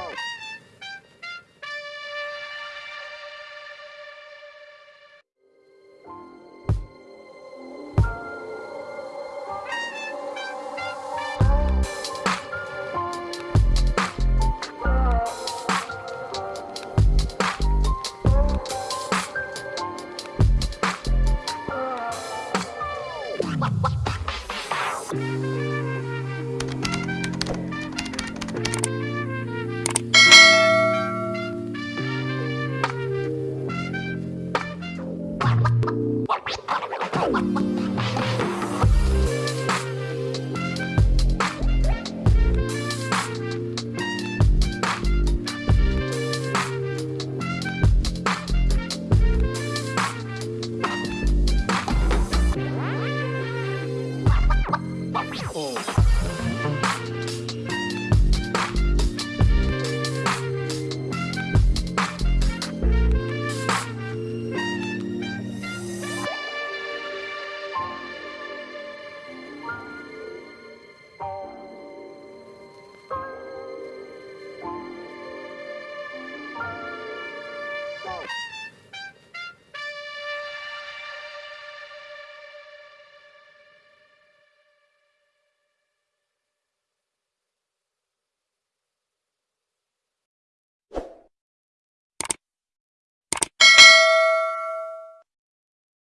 Go. Oh.